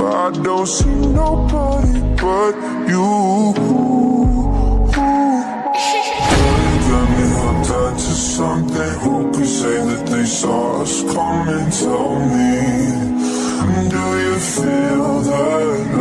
I don't see nobody but you. Got me hooked onto something. Who could say that they saw us coming? Tell me, do you feel that?